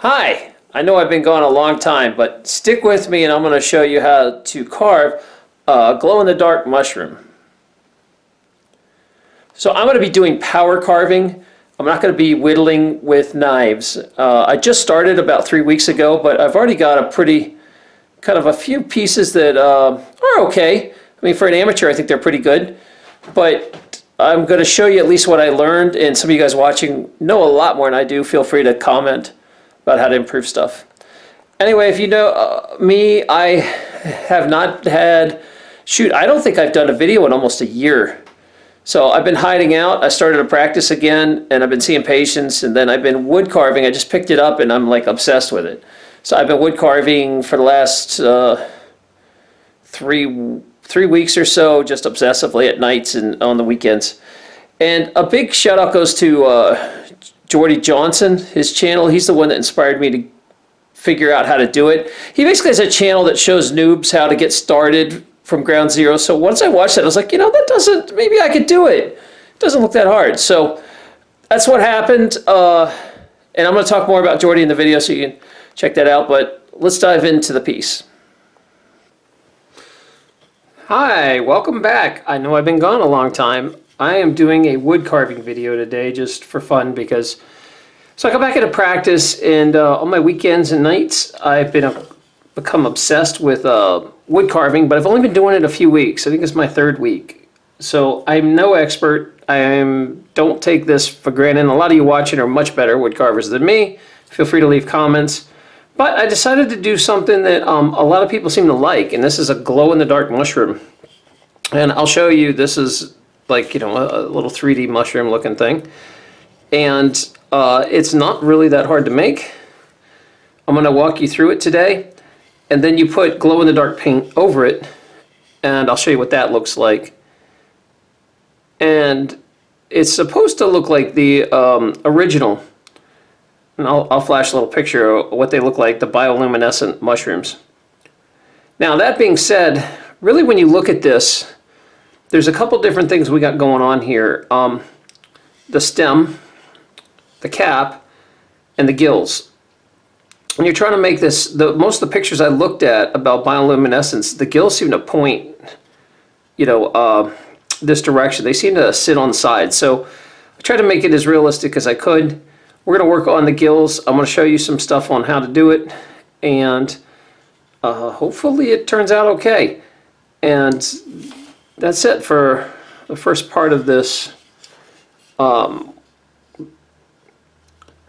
Hi, I know I've been gone a long time, but stick with me and I'm going to show you how to carve a glow-in-the-dark mushroom. So I'm going to be doing power carving. I'm not going to be whittling with knives. Uh, I just started about three weeks ago, but I've already got a pretty, kind of a few pieces that uh, are okay. I mean, for an amateur, I think they're pretty good. But I'm going to show you at least what I learned, and some of you guys watching know a lot more than I do. Feel free to comment about how to improve stuff. Anyway, if you know uh, me, I have not had, shoot, I don't think I've done a video in almost a year. So I've been hiding out. I started to practice again, and I've been seeing patients, and then I've been wood carving. I just picked it up, and I'm like obsessed with it. So I've been wood carving for the last uh, three three weeks or so, just obsessively at nights and on the weekends. And a big shout out goes to uh, Jordy Johnson, his channel. He's the one that inspired me to figure out how to do it. He basically has a channel that shows noobs how to get started from ground zero. So once I watched that, I was like, you know, that doesn't, maybe I could do it. It doesn't look that hard. So that's what happened. Uh, and I'm going to talk more about Jordy in the video so you can check that out. But let's dive into the piece. Hi, welcome back. I know I've been gone a long time. I am doing a wood carving video today just for fun because so I go back into practice and uh, on my weekends and nights I've been uh, become obsessed with uh, wood carving but I've only been doing it a few weeks. I think it's my third week. So I'm no expert. I am don't take this for granted. A lot of you watching are much better wood carvers than me. Feel free to leave comments. But I decided to do something that um, a lot of people seem to like, and this is a glow-in-the-dark mushroom. And I'll show you, this is like, you know, a, a little 3D mushroom looking thing. And uh, it's not really that hard to make. I'm going to walk you through it today. And then you put glow-in-the-dark paint over it, and I'll show you what that looks like. And it's supposed to look like the um, original and I'll, I'll flash a little picture of what they look like, the bioluminescent mushrooms. Now that being said, really when you look at this, there's a couple different things we got going on here. Um, the stem, the cap, and the gills. When you're trying to make this, the most of the pictures I looked at about bioluminescence, the gills seem to point, you know, uh, this direction. They seem to sit on the side. So I tried to make it as realistic as I could. We're going to work on the gills. I'm going to show you some stuff on how to do it and uh, hopefully it turns out okay. And that's it for the first part of this. Um,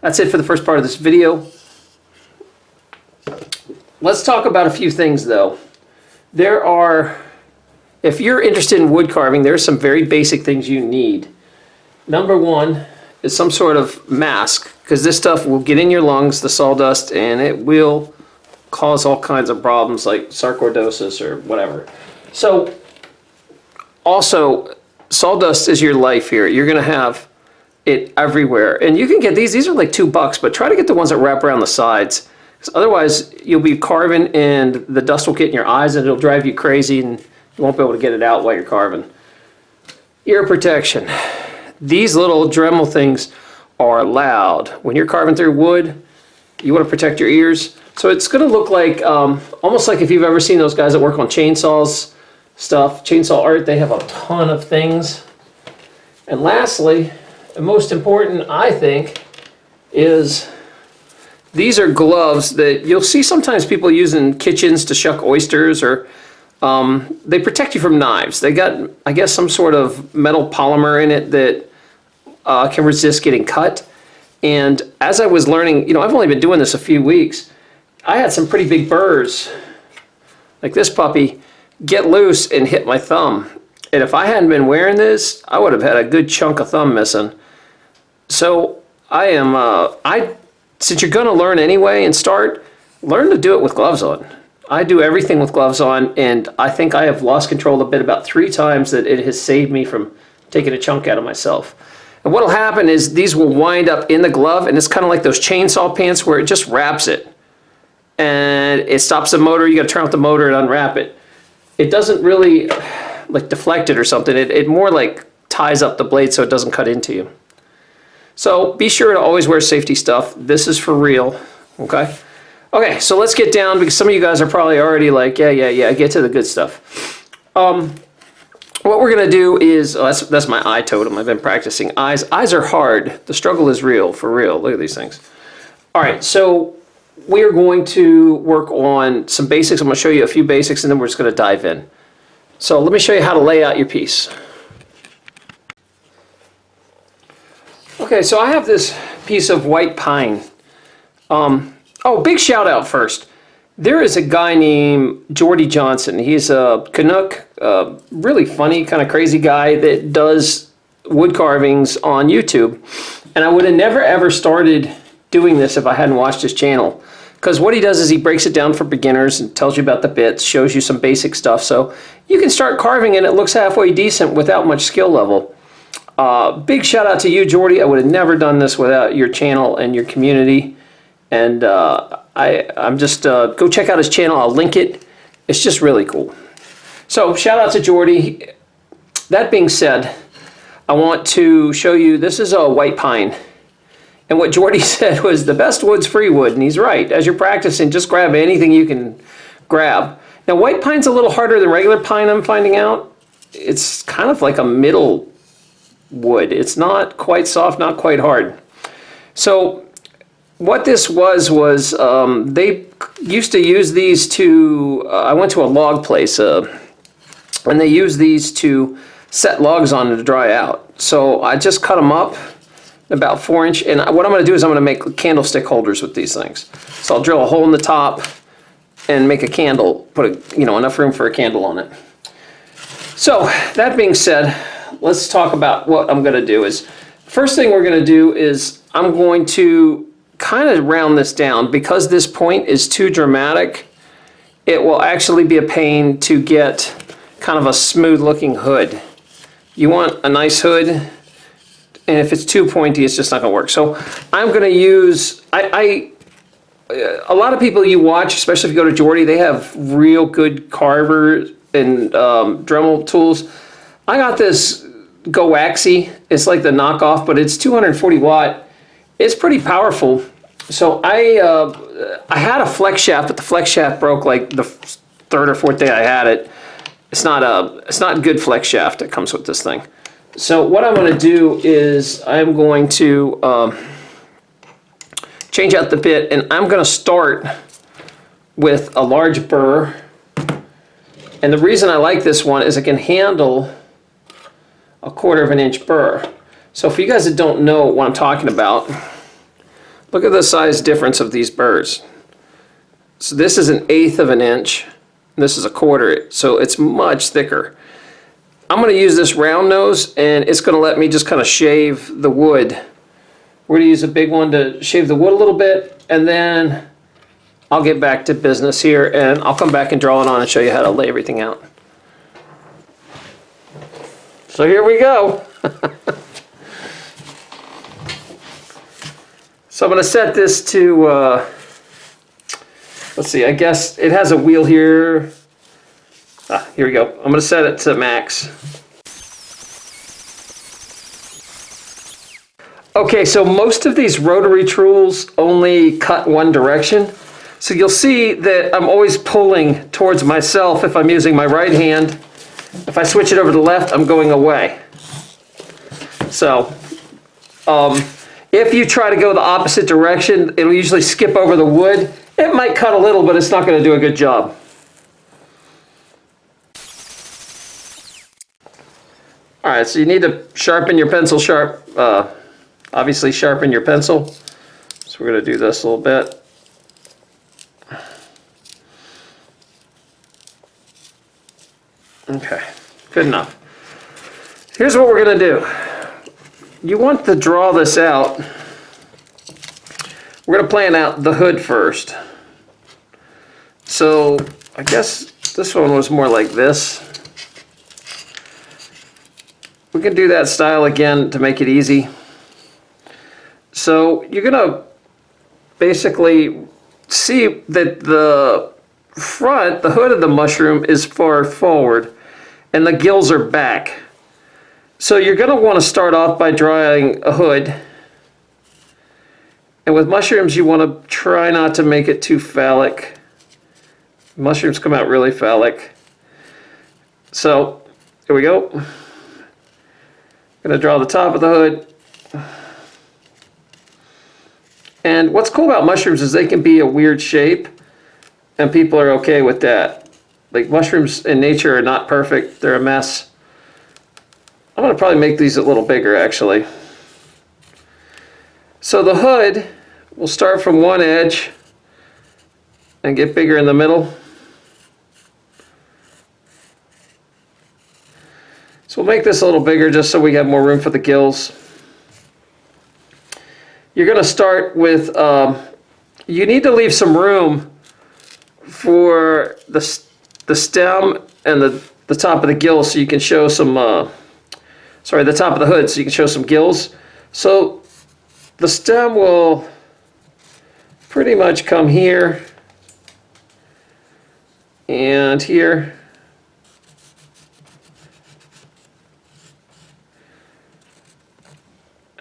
that's it for the first part of this video. Let's talk about a few things though. There are, if you're interested in wood carving, there are some very basic things you need. Number one, is some sort of mask because this stuff will get in your lungs, the sawdust, and it will cause all kinds of problems like sarcoidosis or whatever. So also sawdust is your life here. You're going to have it everywhere. And you can get these. These are like two bucks, but try to get the ones that wrap around the sides. Because otherwise, you'll be carving and the dust will get in your eyes and it'll drive you crazy and you won't be able to get it out while you're carving. Ear protection. These little Dremel things are loud. When you're carving through wood, you want to protect your ears. So it's going to look like, um, almost like if you've ever seen those guys that work on chainsaws stuff, chainsaw art, they have a ton of things. And lastly, and most important, I think, is these are gloves that you'll see sometimes people use in kitchens to shuck oysters or um, they protect you from knives. They got, I guess, some sort of metal polymer in it that uh, can resist getting cut. And as I was learning, you know, I've only been doing this a few weeks. I had some pretty big burrs, like this puppy, get loose and hit my thumb. And if I hadn't been wearing this, I would have had a good chunk of thumb missing. So I am, uh, I, since you're going to learn anyway and start, learn to do it with gloves on. I do everything with gloves on, and I think I have lost control a bit about three times that it has saved me from taking a chunk out of myself. And what'll happen is these will wind up in the glove and it's kind of like those chainsaw pants where it just wraps it. And it stops the motor, you gotta turn off the motor and unwrap it. It doesn't really like deflect it or something. It, it more like ties up the blade so it doesn't cut into you. So be sure to always wear safety stuff. This is for real. Okay? Okay, so let's get down because some of you guys are probably already like, yeah, yeah, yeah, get to the good stuff. Um, what we're gonna do is, oh, that's, that's my eye totem. I've been practicing eyes. Eyes are hard. The struggle is real, for real. Look at these things. All right, so we are going to work on some basics. I'm gonna show you a few basics and then we're just gonna dive in. So let me show you how to lay out your piece. Okay, so I have this piece of white pine. Um, oh, big shout out first. There is a guy named Jordy Johnson. He's a Canuck, a really funny, kind of crazy guy that does wood carvings on YouTube. And I would have never ever started doing this if I hadn't watched his channel. Because what he does is he breaks it down for beginners and tells you about the bits, shows you some basic stuff. So you can start carving and it looks halfway decent without much skill level. Uh, big shout out to you, Jordy. I would have never done this without your channel and your community. And uh, I, I'm just, uh, go check out his channel. I'll link it. It's just really cool. So shout out to Jordy. That being said, I want to show you, this is a white pine. And what Jordy said was the best wood's free wood, and he's right. As you're practicing, just grab anything you can grab. Now white pine's a little harder than regular pine, I'm finding out. It's kind of like a middle wood. It's not quite soft, not quite hard. So what this was, was um, they used to use these to, uh, I went to a log place, uh, and they used these to set logs on to dry out. So I just cut them up about four inch, and what I'm gonna do is I'm gonna make candlestick holders with these things. So I'll drill a hole in the top and make a candle, put a, you know, enough room for a candle on it. So that being said, let's talk about what I'm going to do is first thing we're going to do is I'm going to kind of round this down because this point is too dramatic it will actually be a pain to get kind of a smooth looking hood you want a nice hood and if it's too pointy it's just not gonna work so I'm gonna use I, I a lot of people you watch especially if you go to Jordy they have real good carvers and um, Dremel tools I got this Gowaxi. It's like the knockoff, but it's 240 watt. It's pretty powerful. So I uh, I had a flex shaft, but the flex shaft broke like the third or fourth day I had it. It's not a it's not good flex shaft that comes with this thing. So what I'm going to do is I'm going to um, change out the bit, and I'm going to start with a large burr. And the reason I like this one is it can handle a quarter of an inch burr. So for you guys that don't know what I'm talking about, look at the size difference of these burrs. So this is an eighth of an inch, this is a quarter, so it's much thicker. I'm going to use this round nose and it's going to let me just kind of shave the wood. We're going to use a big one to shave the wood a little bit and then I'll get back to business here and I'll come back and draw it on and show you how to lay everything out. So here we go. so I'm going to set this to, uh, let's see, I guess it has a wheel here. Ah, here we go. I'm going to set it to max. Okay, so most of these rotary tools only cut one direction. So you'll see that I'm always pulling towards myself if I'm using my right hand if I switch it over to the left, I'm going away. So, um, if you try to go the opposite direction, it'll usually skip over the wood. It might cut a little, but it's not going to do a good job. All right, so you need to sharpen your pencil sharp, uh, obviously sharpen your pencil. So we're going to do this a little bit. Okay, good enough. Here's what we're going to do. You want to draw this out. We're going to plan out the hood first. So I guess this one was more like this. We can do that style again to make it easy. So you're going to basically see that the front, the hood of the mushroom is far forward and the gills are back. So you're going to want to start off by drawing a hood And with mushrooms, you want to try not to make it too phallic. Mushrooms come out really phallic. So, here we go. Gonna draw the top of the hood. And what's cool about mushrooms is they can be a weird shape, and people are okay with that. Like mushrooms in nature are not perfect, they're a mess. I'm gonna probably make these a little bigger actually. So the hood will start from one edge and get bigger in the middle. So we'll make this a little bigger just so we have more room for the gills. You're going to start with, um, you need to leave some room for the, the stem and the, the top of the gills so you can show some, uh, sorry, the top of the hood so you can show some gills. So the stem will pretty much come here and here.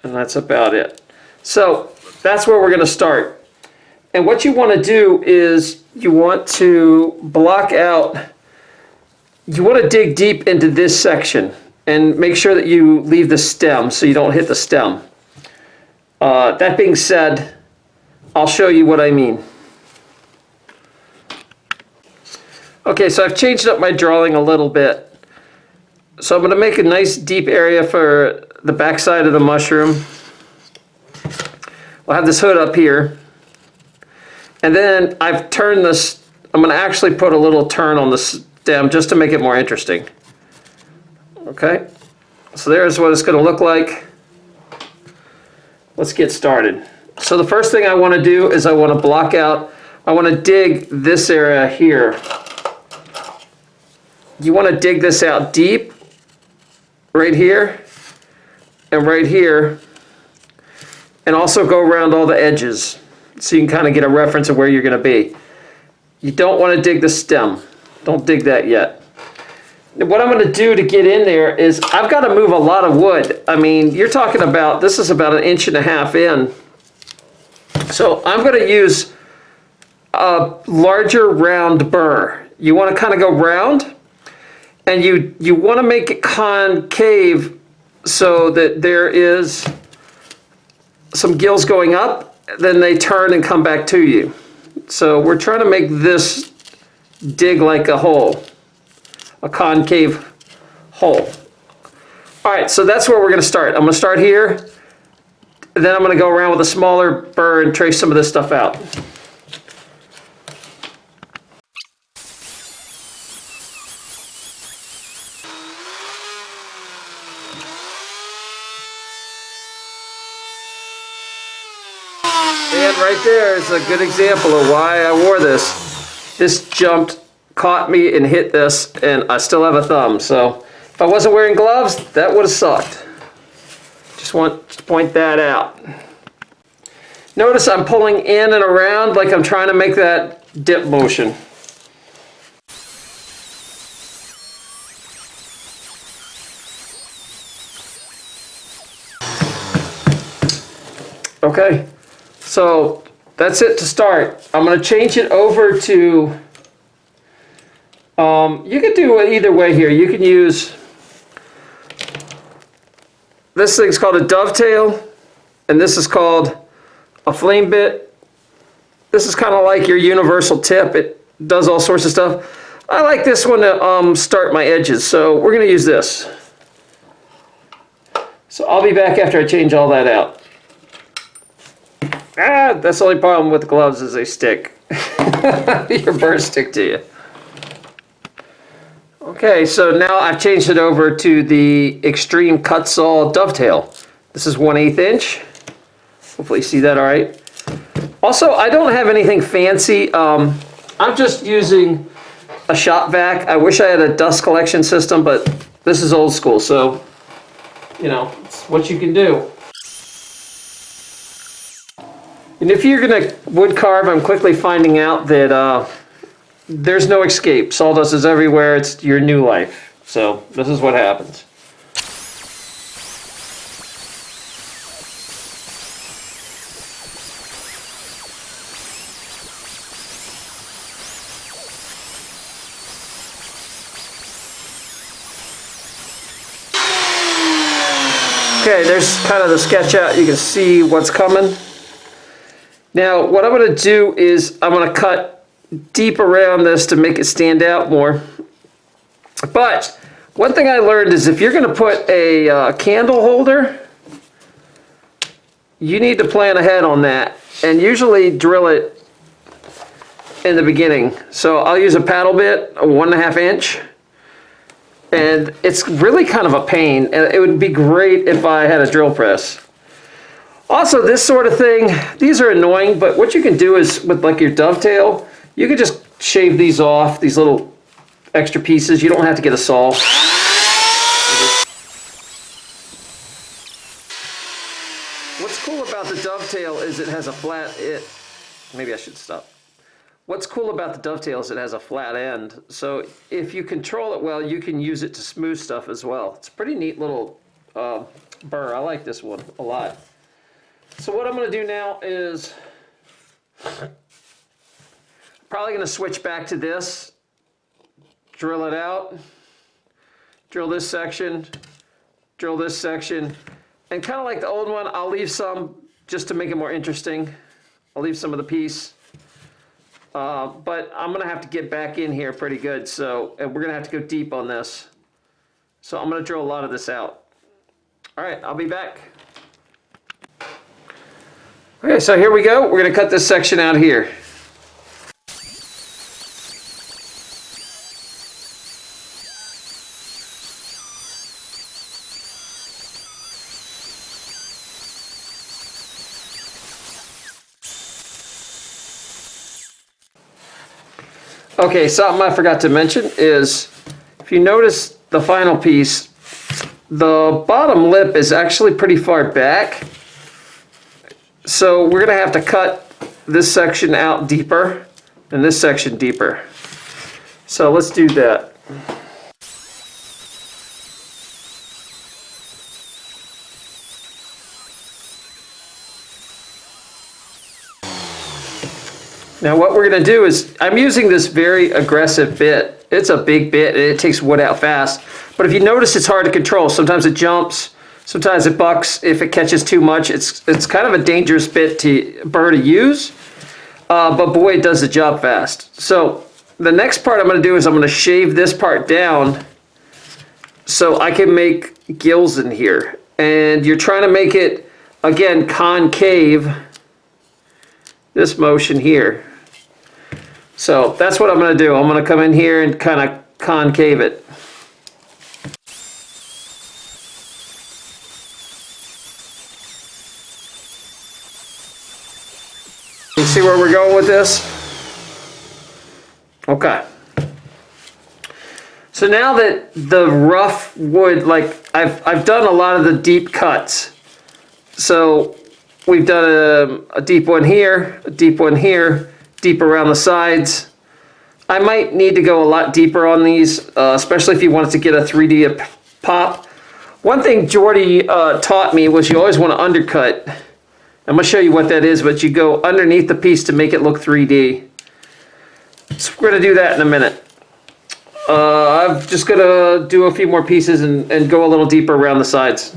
And that's about it. So that's where we're going to start. And what you want to do is you want to block out, you want to dig deep into this section and make sure that you leave the stem so you don't hit the stem. Uh, that being said, I'll show you what I mean. Okay, so I've changed up my drawing a little bit. So I'm going to make a nice deep area for the backside of the mushroom. We'll have this hood up here. And then I've turned this, I'm going to actually put a little turn on the stem just to make it more interesting. Okay, so there's what it's going to look like. Let's get started. So the first thing I want to do is I want to block out, I want to dig this area here. You want to dig this out deep, right here, and right here, and also go around all the edges so you can kind of get a reference of where you're going to be. You don't want to dig the stem. Don't dig that yet. What I'm going to do to get in there is I've got to move a lot of wood. I mean, you're talking about, this is about an inch and a half in. So I'm going to use a larger round burr. You want to kind of go round and you, you want to make it concave so that there is some gills going up, then they turn and come back to you. So we're trying to make this dig like a hole, a concave hole. All right, so that's where we're gonna start. I'm gonna start here, then I'm gonna go around with a smaller burr and trace some of this stuff out. And right there is a good example of why I wore this. This jumped, caught me and hit this, and I still have a thumb. So if I wasn't wearing gloves, that would have sucked. Just want to point that out. Notice I'm pulling in and around like I'm trying to make that dip motion. Okay. So that's it to start. I'm going to change it over to, um, you can do it either way here. You can use, this thing's called a dovetail, and this is called a flame bit. This is kind of like your universal tip. It does all sorts of stuff. I like this one to um, start my edges, so we're going to use this. So I'll be back after I change all that out. Ah, that's the only problem with gloves is they stick. Your burrs stick to you. Okay, so now I've changed it over to the Extreme Kutzall Dovetail. This is 1 8 inch. Hopefully you see that all right. Also, I don't have anything fancy. Um, I'm just using a shop vac. I wish I had a dust collection system, but this is old school, so, you know, it's what you can do. And if you're going to wood carve, I'm quickly finding out that uh, there's no escape. Sawdust is everywhere. It's your new life. So this is what happens. Okay, there's kind of the sketch out. You can see what's coming. Now, what I'm going to do is I'm going to cut deep around this to make it stand out more. But one thing I learned is if you're going to put a uh, candle holder, you need to plan ahead on that and usually drill it in the beginning. So I'll use a paddle bit, a one and a half inch, and it's really kind of a pain. And it would be great if I had a drill press. Also, this sort of thing, these are annoying, but what you can do is with like your dovetail, you can just shave these off, these little extra pieces. You don't have to get a saw. What's cool about the dovetail is it has a flat, it, maybe I should stop. What's cool about the dovetail is it has a flat end. So if you control it well, you can use it to smooth stuff as well. It's a pretty neat little uh, burr. I like this one a lot. So what I'm going to do now is probably going to switch back to this, drill it out, drill this section, drill this section, and kind of like the old one, I'll leave some just to make it more interesting. I'll leave some of the piece. Uh, but I'm going to have to get back in here pretty good, so and we're going to have to go deep on this. So I'm going to drill a lot of this out. All right, I'll be back. Okay, so here we go. We're going to cut this section out here. Okay, something I forgot to mention is if you notice the final piece, the bottom lip is actually pretty far back. So we're going to have to cut this section out deeper and this section deeper. So let's do that. Now what we're going to do is, I'm using this very aggressive bit. It's a big bit and it takes wood out fast. But if you notice it's hard to control. Sometimes it jumps, sometimes it bucks. If it catches too much, it's, it's kind of a dangerous bit to burr to use. Uh, but boy, it does the job fast. So the next part I'm going to do is I'm going to shave this part down so I can make gills in here. And you're trying to make it, again, concave this motion here. So that's what I'm going to do. I'm going to come in here and kind of concave it. You see where we're going with this? Okay. So now that the rough wood, like I've, I've done a lot of the deep cuts. So we've done a, a deep one here, a deep one here, deep around the sides. I might need to go a lot deeper on these, uh, especially if you wanted to get a 3D pop. One thing Jordy uh, taught me was you always want to undercut. I'm going to show you what that is, but you go underneath the piece to make it look 3D. So we're going to do that in a minute. Uh, I'm just going to do a few more pieces and, and go a little deeper around the sides.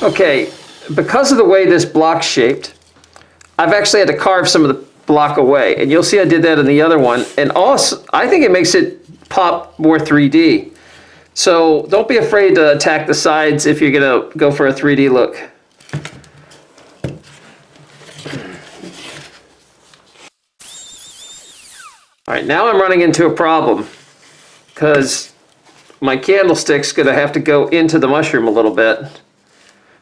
Okay, because of the way this block's shaped, I've actually had to carve some of the block away. And you'll see I did that in the other one. And also, I think it makes it pop more 3D. So don't be afraid to attack the sides if you're gonna go for a 3D look. All right, now I'm running into a problem because my candlestick's gonna have to go into the mushroom a little bit.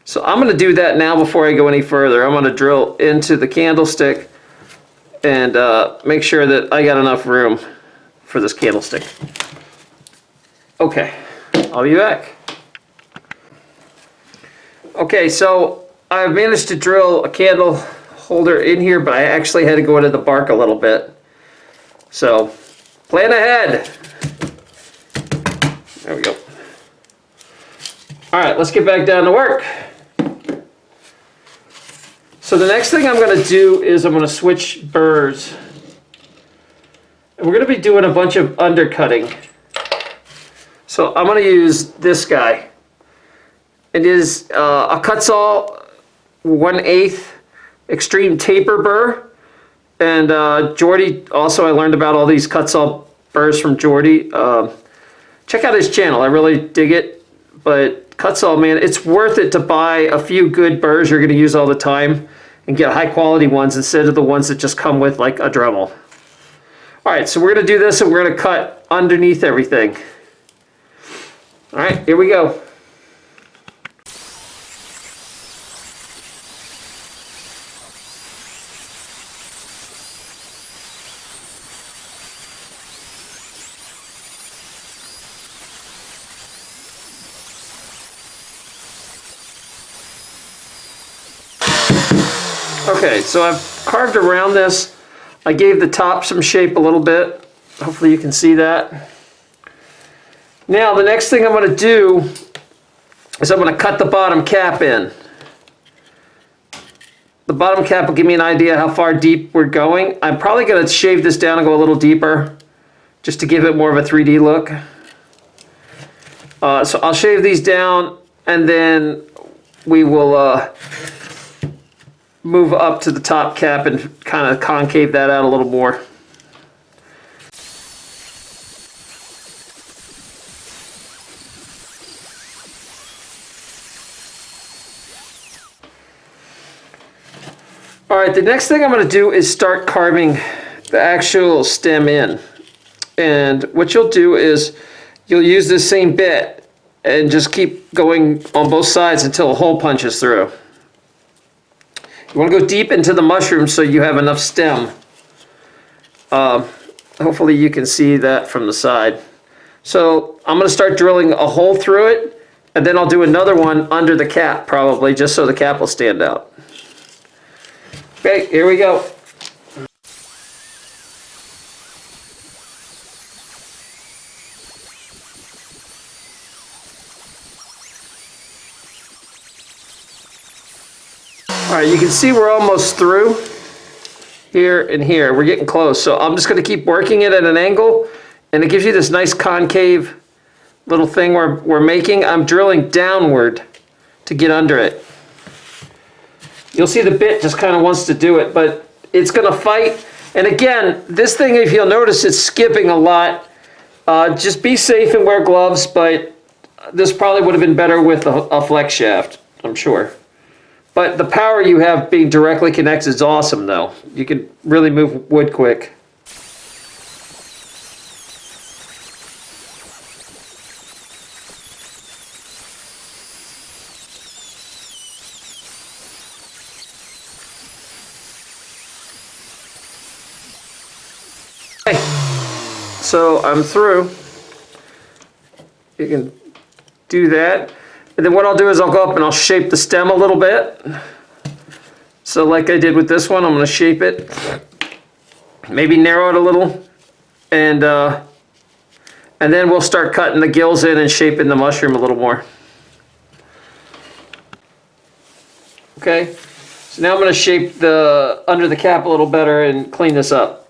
So I'm going to do that now before I go any further. I'm going to drill into the candlestick and uh, make sure that I got enough room for this candlestick. Okay, I'll be back. Okay, so I've managed to drill a candle holder in here, but I actually had to go into the bark a little bit. So, plan ahead. There we go. All right, let's get back down to work. So the next thing I'm going to do is I'm going to switch burrs. And we're going to be doing a bunch of undercutting. So I'm going to use this guy. It is uh, a Kutzall 1 8 extreme taper burr. And uh, Jordy, also I learned about all these Kutzall burrs from Jordy. Uh, check out his channel, I really dig it. But Kutzall, man, it's worth it to buy a few good burrs you're going to use all the time and get high quality ones instead of the ones that just come with like a Dremel. All right, so we're going to do this and we're going to cut underneath everything. All right, here we go. Okay, so I've carved around this. I gave the top some shape a little bit. Hopefully you can see that. Now the next thing I'm going to do is I'm going to cut the bottom cap in. The bottom cap will give me an idea how far deep we're going. I'm probably going to shave this down and go a little deeper just to give it more of a 3D look. Uh, so I'll shave these down and then we will uh, move up to the top cap and kind of concave that out a little more. All right, the next thing I'm going to do is start carving the actual stem in. And what you'll do is you'll use this same bit and just keep going on both sides until a hole punches through. You want to go deep into the mushroom so you have enough stem. Uh, hopefully you can see that from the side. So I'm going to start drilling a hole through it and then I'll do another one under the cap probably just so the cap will stand out. Okay, here we go. All right, you can see we're almost through here and here. We're getting close. So I'm just going to keep working it at an angle and it gives you this nice concave little thing we're, we're making. I'm drilling downward to get under it. You'll see the bit just kind of wants to do it, but it's going to fight. And again, this thing, if you'll notice, it's skipping a lot. Uh, just be safe and wear gloves, but this probably would have been better with a, a flex shaft, I'm sure. But the power you have being directly connected is awesome though. You can really move wood quick. So I'm through. You can do that. And then what I'll do is I'll go up and I'll shape the stem a little bit. So like I did with this one, I'm going to shape it. Maybe narrow it a little. And, uh, and then we'll start cutting the gills in and shaping the mushroom a little more. Okay, so now I'm going to shape the under the cap a little better and clean this up.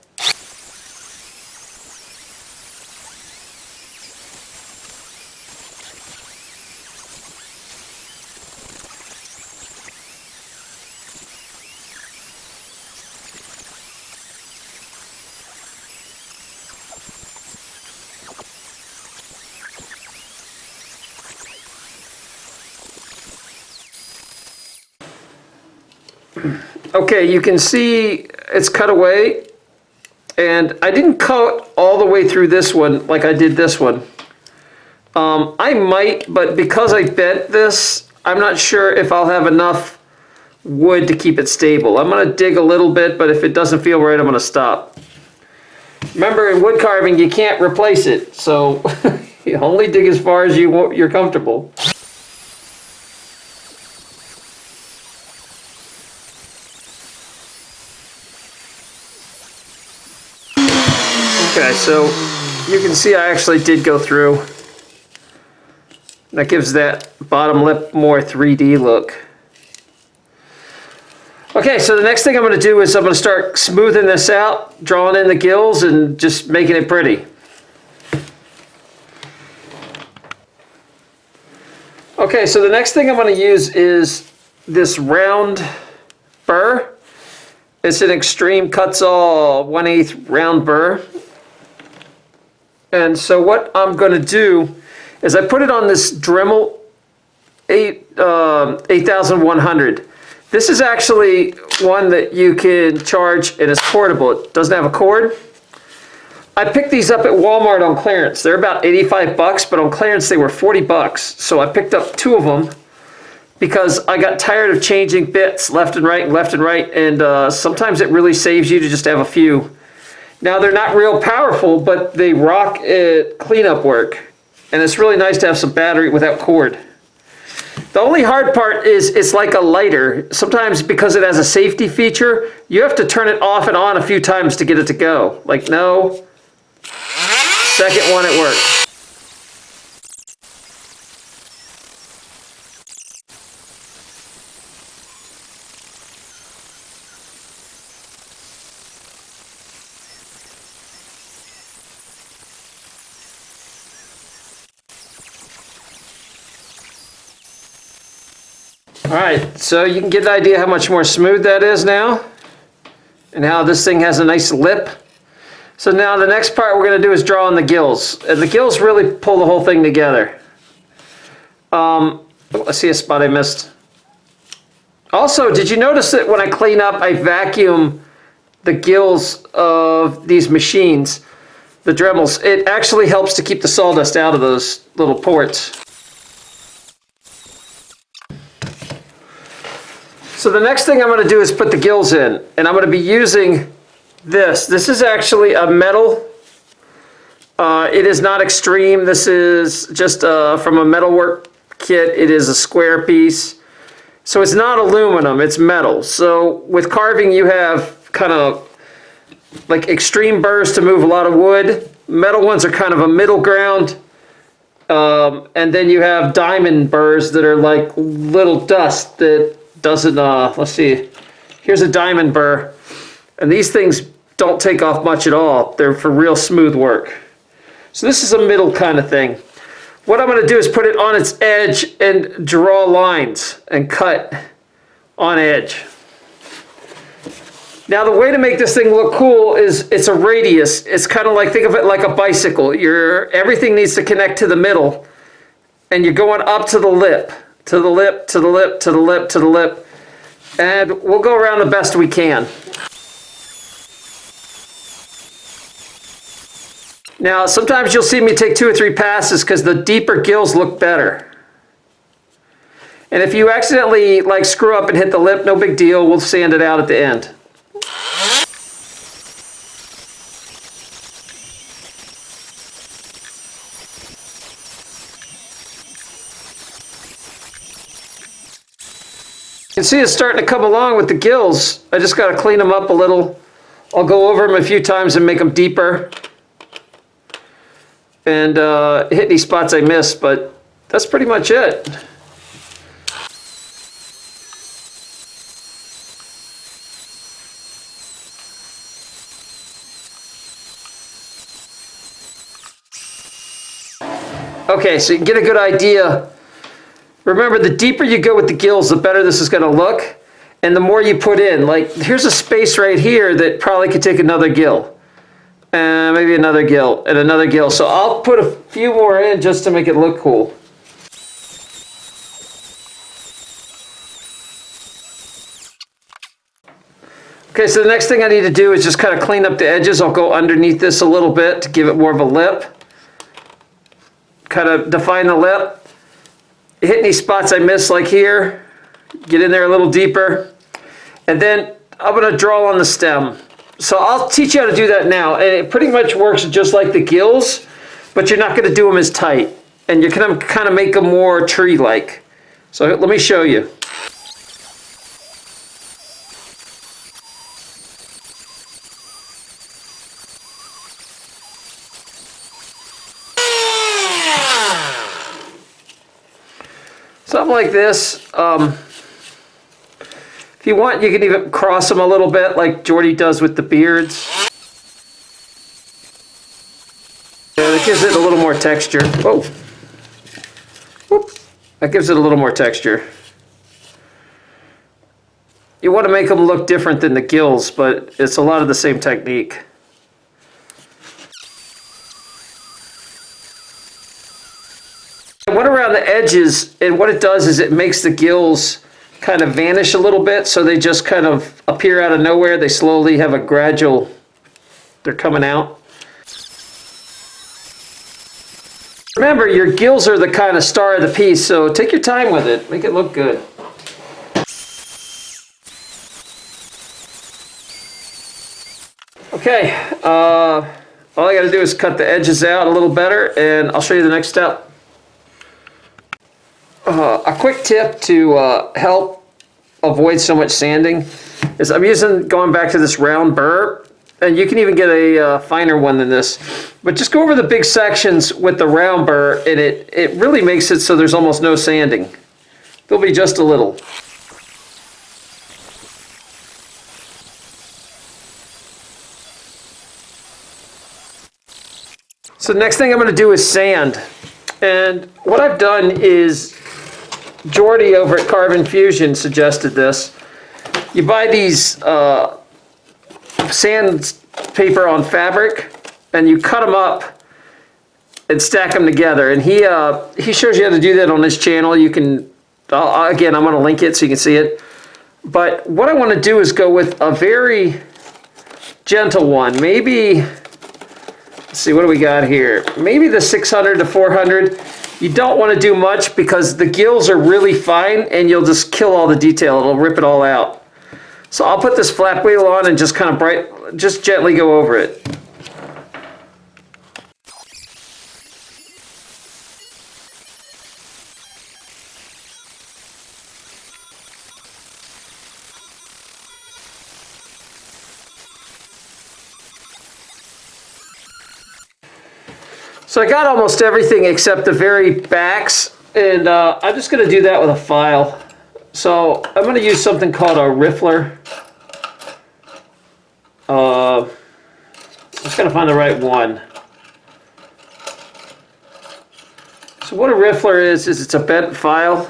You can see it's cut away and I didn't cut all the way through this one like I did this one. Um, I might, but because I bent this, I'm not sure if I'll have enough wood to keep it stable. I'm going to dig a little bit, but if it doesn't feel right, I'm going to stop. Remember, in wood carving, you can't replace it, so you only dig as far as you, you're comfortable. So you can see I actually did go through. That gives that bottom lip more 3D look. Okay, so the next thing I'm gonna do is I'm gonna start smoothing this out, drawing in the gills and just making it pretty. Okay, so the next thing I'm gonna use is this round burr. It's an extreme Kutzall 1 8 round burr. And so what I'm gonna do is I put it on this Dremel 8, um 8100. This is actually one that you can charge and it's portable. It doesn't have a cord. I picked these up at Walmart on clearance. They're about 85 bucks, but on clearance they were 40 bucks. So I picked up two of them because I got tired of changing bits left and right and left and right. And uh, sometimes it really saves you to just have a few. Now they're not real powerful, but they rock at cleanup work. And it's really nice to have some battery without cord. The only hard part is it's like a lighter. Sometimes because it has a safety feature, you have to turn it off and on a few times to get it to go. Like no, second one it works. All right, so you can get an idea how much more smooth that is now and how this thing has a nice lip. So now the next part we're going to do is draw on the gills. And the gills really pull the whole thing together. Um, I see a spot I missed. Also, did you notice that when I clean up, I vacuum the gills of these machines, the Dremels. It actually helps to keep the sawdust out of those little ports. So the next thing I'm going to do is put the gills in, and I'm going to be using this. This is actually a metal. Uh, it is not extreme. This is just uh, from a metalwork kit. It is a square piece. So it's not aluminum, it's metal. So with carving you have kind of like extreme burrs to move a lot of wood. Metal ones are kind of a middle ground. Um, and then you have diamond burrs that are like little dust that doesn't, uh, let's see, here's a diamond burr. And these things don't take off much at all. They're for real smooth work. So this is a middle kind of thing. What I'm going to do is put it on its edge and draw lines and cut on edge. Now the way to make this thing look cool is it's a radius. It's kind of like, think of it like a bicycle. Your Everything needs to connect to the middle and you're going up to the lip to the lip, to the lip, to the lip, to the lip. And we'll go around the best we can. Now, sometimes you'll see me take two or three passes because the deeper gills look better. And if you accidentally like screw up and hit the lip, no big deal. We'll sand it out at the end. See it's starting to come along with the gills. I just got to clean them up a little. I'll go over them a few times and make them deeper. And uh, hit any spots I missed, but that's pretty much it. Okay, so you get a good idea Remember, the deeper you go with the gills, the better this is going to look. And the more you put in, like here's a space right here that probably could take another gill. And maybe another gill and another gill. So I'll put a few more in just to make it look cool. Okay, so the next thing I need to do is just kind of clean up the edges. I'll go underneath this a little bit to give it more of a lip. Kind of define the lip hit any spots I missed like here, get in there a little deeper. And then I'm gonna draw on the stem. So I'll teach you how to do that now. And it pretty much works just like the gills, but you're not gonna do them as tight. And you're gonna kind of make them more tree-like. So let me show you. Something like this. Um, If you want, you can even cross them a little bit like Jordy does with the beards. Yeah, that gives it a little more texture. Whoa. Whoop. That gives it a little more texture. You want to make them look different than the gills, but it's a lot of the same technique. I went around the edges, and what it does is it makes the gills kind of vanish a little bit, so they just kind of appear out of nowhere. They slowly have a gradual, they're coming out. Remember, your gills are the kind of star of the piece, so take your time with it. Make it look good. Okay, uh, all I gotta do is cut the edges out a little better, and I'll show you the next step. Uh, a quick tip to uh, help avoid so much sanding is I'm using, going back to this round burr, and you can even get a uh, finer one than this, but just go over the big sections with the round burr, and it, it really makes it so there's almost no sanding. There'll be just a little. So next thing I'm going to do is sand. And what I've done is, Jordy over at Carbon Fusion suggested this. You buy these uh, sand paper on fabric and you cut them up and stack them together. And he uh, he shows you how to do that on his channel. You can, again, I'm going to link it so you can see it. But what I want to do is go with a very gentle one. Maybe, let's see, what do we got here? Maybe the 600 to 400. You don't want to do much because the gills are really fine and you'll just kill all the detail. It'll rip it all out. So I'll put this flap wheel on and just kind of bright, just gently go over it. So I got almost everything except the very backs, and uh, I'm just going to do that with a file. So I'm going to use something called a riffler. Uh, I'm just going to find the right one. So what a riffler is, is it's a bent file.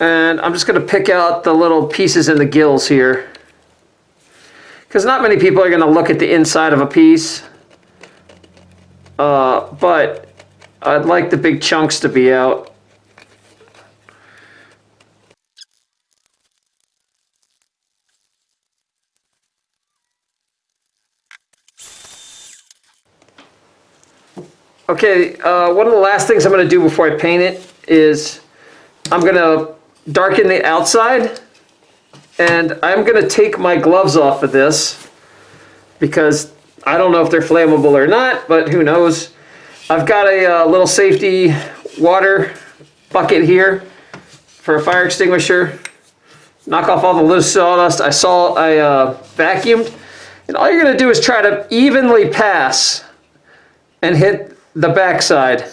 And I'm just going to pick out the little pieces in the gills here. Because not many people are going to look at the inside of a piece. Uh, but I'd like the big chunks to be out. Okay, uh, one of the last things I'm going to do before I paint it is I'm going to darken the outside and I'm going to take my gloves off of this because I don't know if they're flammable or not, but who knows. I've got a uh, little safety water bucket here for a fire extinguisher. Knock off all the loose sawdust. I saw I uh, vacuumed. And all you're going to do is try to evenly pass and hit the backside.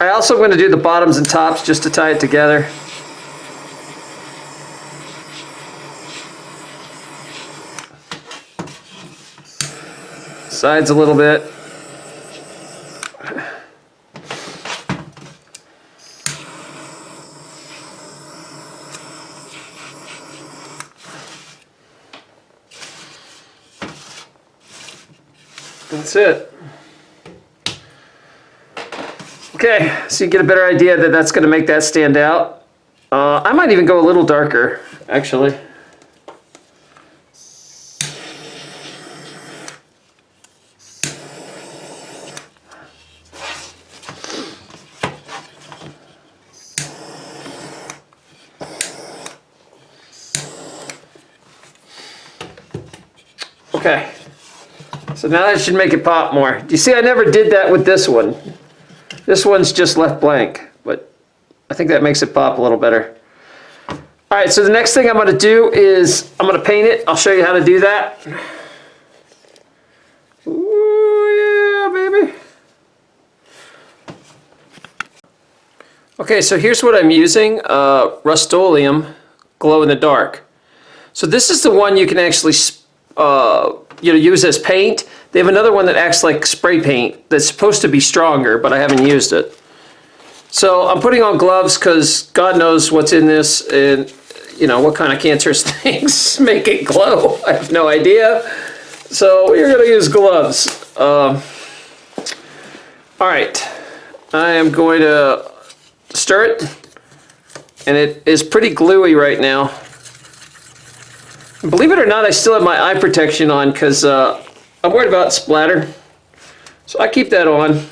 I also going to do the bottoms and tops just to tie it together. Sides a little bit. That's it. Okay, so you get a better idea that that's going to make that stand out. Uh, I might even go a little darker, actually. Okay, so now that should make it pop more. Do you see I never did that with this one? This one's just left blank, but I think that makes it pop a little better. All right, so the next thing I'm gonna do is I'm gonna paint it. I'll show you how to do that. Ooh, yeah, baby. Okay, so here's what I'm using, uh, Rust-Oleum glow in the dark. So this is the one you can actually uh, you know, use as paint. They have another one that acts like spray paint that's supposed to be stronger, but I haven't used it. So I'm putting on gloves because God knows what's in this and you know what kind of cancerous things make it glow. I have no idea. So we're going to use gloves. Um, all right, I am going to stir it and it is pretty gluey right now. Believe it or not, I still have my eye protection on because uh, I'm worried about splatter. So I keep that on.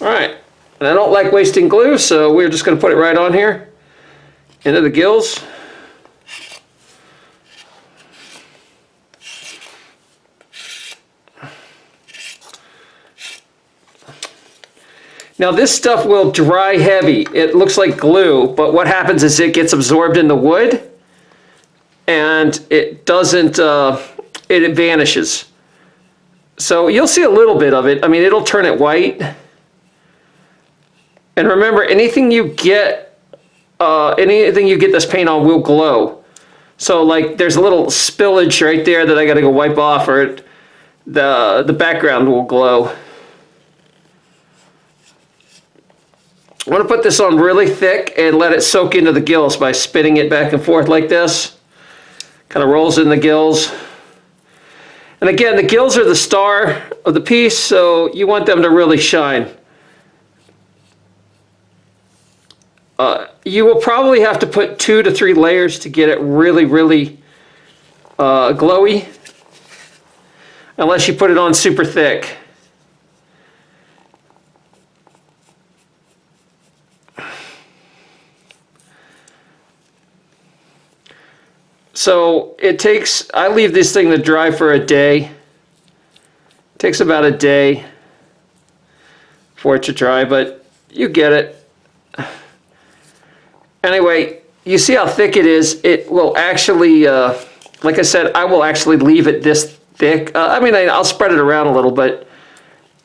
All right, and I don't like wasting glue, so we're just going to put it right on here into the gills. Now this stuff will dry heavy. It looks like glue, but what happens is it gets absorbed in the wood and it doesn't, uh, it vanishes. So you'll see a little bit of it. I mean, it'll turn it white. And remember, anything you get, uh, anything you get this paint on will glow. So like there's a little spillage right there that I gotta go wipe off or it, the, the background will glow. I want to put this on really thick and let it soak into the gills by spinning it back and forth like this. Kind of rolls in the gills. And again, the gills are the star of the piece, so you want them to really shine. Uh, you will probably have to put two to three layers to get it really, really uh, glowy. Unless you put it on super thick. So it takes, I leave this thing to dry for a day. It takes about a day for it to dry, but you get it. Anyway, you see how thick it is? It will actually, uh, like I said, I will actually leave it this thick. Uh, I mean, I, I'll spread it around a little bit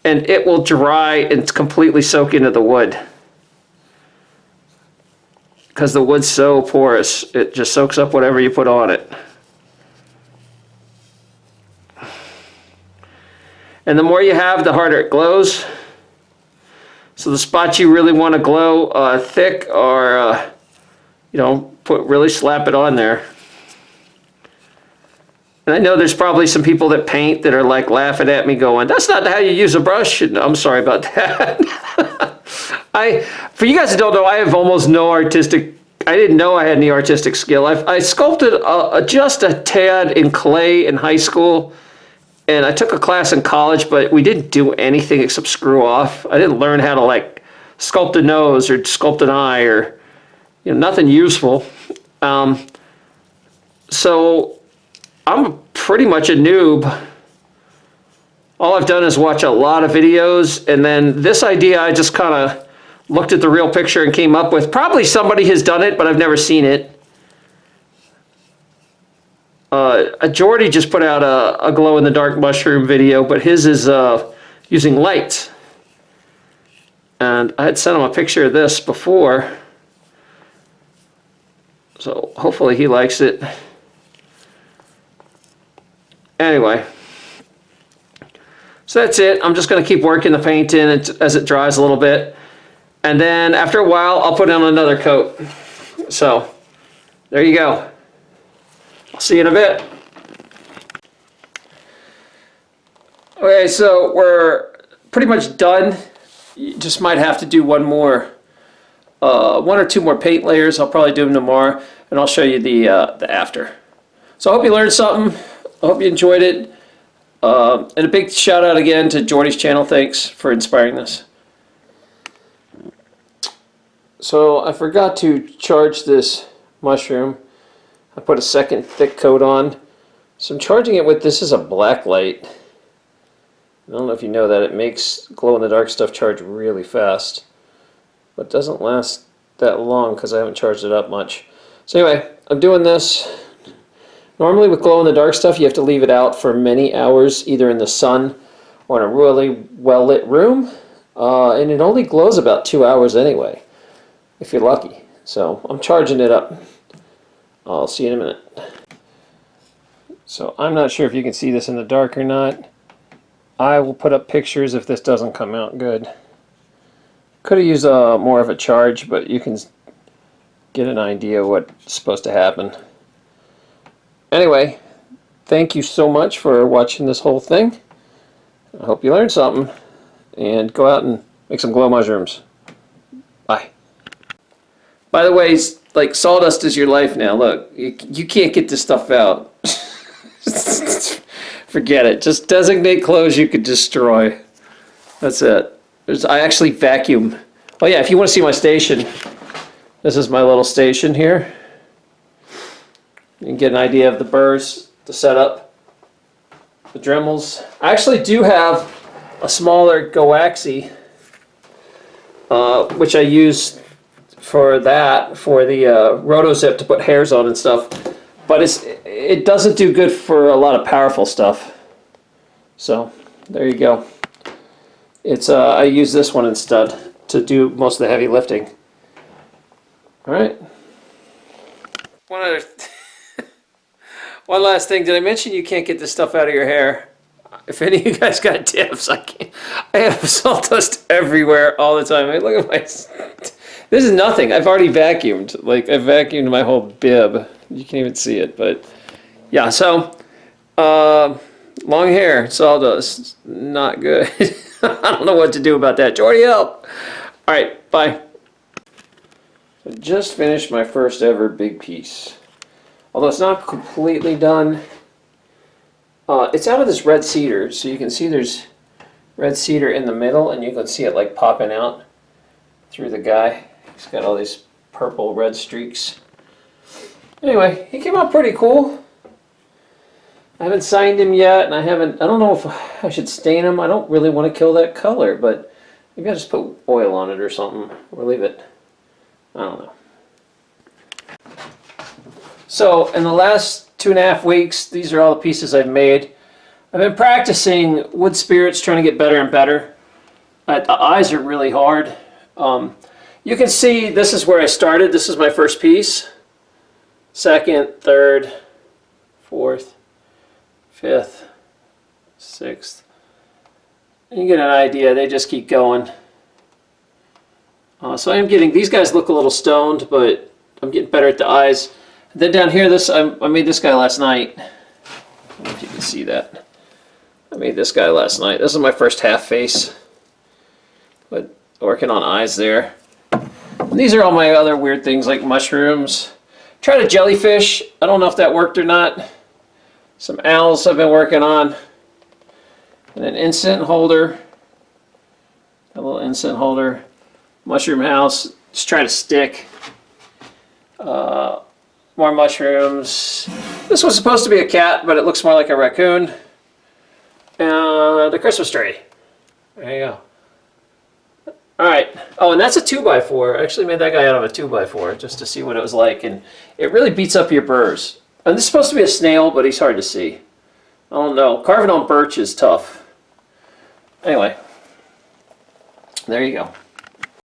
and it will dry and completely soak into the wood because the wood's so porous, it just soaks up whatever you put on it. And the more you have, the harder it glows. So the spots you really want to glow uh, thick are, uh, you know, put really slap it on there. And I know there's probably some people that paint that are like laughing at me going, that's not how you use a brush. And I'm sorry about that. I, for you guys that don't know, I have almost no artistic, I didn't know I had any artistic skill. I, I sculpted a, a, just a tad in clay in high school, and I took a class in college, but we didn't do anything except screw off. I didn't learn how to like sculpt a nose or sculpt an eye or, you know, nothing useful. Um, so I'm pretty much a noob all I've done is watch a lot of videos and then this idea I just kind of looked at the real picture and came up with. Probably somebody has done it, but I've never seen it. Uh, Jordy just put out a, a glow-in-the-dark mushroom video, but his is uh, using lights. And I had sent him a picture of this before. So hopefully he likes it. Anyway. So that's it. I'm just going to keep working the paint in as it dries a little bit. And then after a while, I'll put on another coat. So there you go. I'll see you in a bit. Okay, so we're pretty much done. You just might have to do one more, uh, one or two more paint layers. I'll probably do them tomorrow, and I'll show you the, uh, the after. So I hope you learned something. I hope you enjoyed it. Uh, and a big shout out again to Jordy's channel. Thanks for inspiring this. So I forgot to charge this mushroom. I put a second thick coat on. So I'm charging it with, this is a black light. I don't know if you know that, it makes glow-in-the-dark stuff charge really fast. But doesn't last that long because I haven't charged it up much. So anyway, I'm doing this. Normally with glow-in-the-dark stuff you have to leave it out for many hours either in the sun or in a really well-lit room. Uh, and it only glows about two hours anyway, if you're lucky. So I'm charging it up. I'll see you in a minute. So I'm not sure if you can see this in the dark or not. I will put up pictures if this doesn't come out good. Could have used uh, more of a charge, but you can get an idea what's supposed to happen. Anyway, thank you so much for watching this whole thing. I hope you learned something. And go out and make some glow mushrooms. Bye. By the way, like sawdust is your life now. Look, you, you can't get this stuff out. Forget it. Just designate clothes you could destroy. That's it. There's, I actually vacuum. Oh yeah, if you want to see my station, this is my little station here. You can get an idea of the burrs, the setup, the Dremels. I actually do have a smaller Goaxi, uh, which I use for that, for the uh, Rotozip to put hairs on and stuff. But it's it doesn't do good for a lot of powerful stuff. So there you go. It's uh, I use this one instead to do most of the heavy lifting. All right. One other, one last thing. Did I mention you can't get this stuff out of your hair? If any of you guys got tips, I can't. I have sawdust everywhere all the time. I look at my. This is nothing. I've already vacuumed. Like I vacuumed my whole bib. You can't even see it, but yeah. So, uh, long hair, sawdust, not good. I don't know what to do about that. Jordy, help! All right, bye. I just finished my first ever big piece. Although it's not completely done. Uh, it's out of this red cedar, so you can see there's red cedar in the middle, and you can see it like popping out through the guy. He's got all these purple red streaks. Anyway, he came out pretty cool. I haven't signed him yet, and I haven't, I don't know if I should stain him. I don't really want to kill that color, but maybe I'll just put oil on it or something, or leave it. I don't know. So, in the last two and a half weeks, these are all the pieces I've made. I've been practicing wood spirits, trying to get better and better. Uh, the eyes are really hard. Um, you can see this is where I started. This is my first piece. Second, third, fourth, fifth, sixth. You get an idea, they just keep going. Uh, so I'm getting, these guys look a little stoned, but I'm getting better at the eyes. then down here, this I, I made this guy last night. I if you can see that. I made this guy last night. This is my first half face. But working on eyes there. And these are all my other weird things like mushrooms. Tried a jellyfish. I don't know if that worked or not. Some owls I've been working on. And an incense holder. A little incense holder. Mushroom house. Just try to stick. Uh, more mushrooms. This was supposed to be a cat, but it looks more like a raccoon. And a Christmas tree. There you go. Alright. Oh, and that's a 2x4. I actually made that guy out of a 2x4 just to see what it was like. And it really beats up your burrs. And this is supposed to be a snail, but he's hard to see. I don't know. Carving on birch is tough. Anyway, there you go.